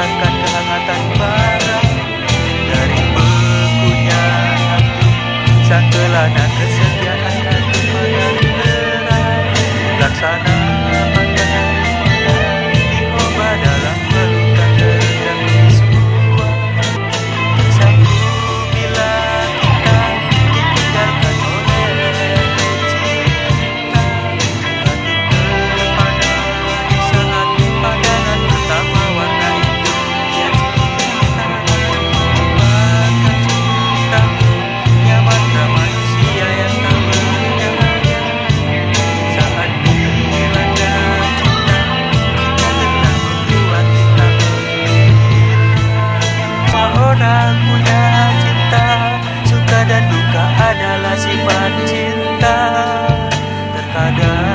can. ada.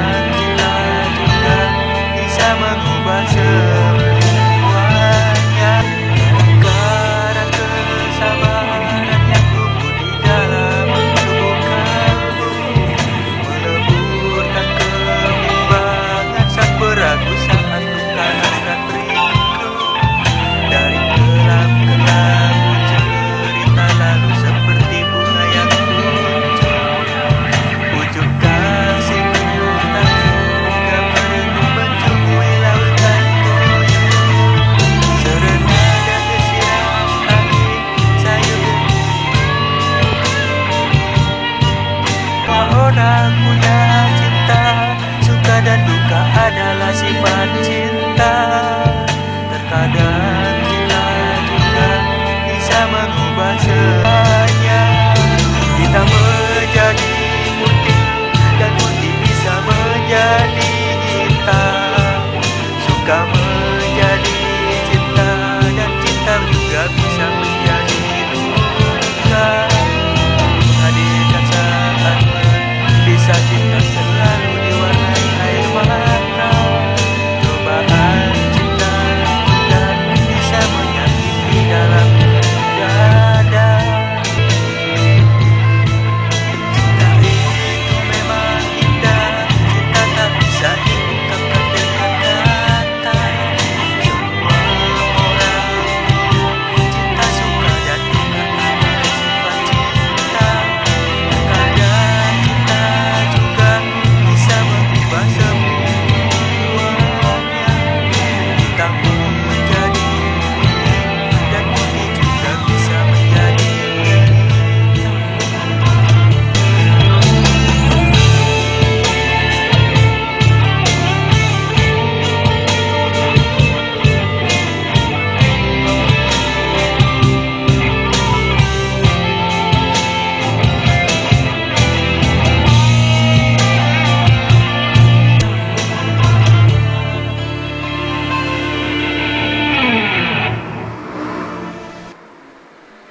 membacanya. Kita menjadi putih dan putih bisa menjadi hitam Suka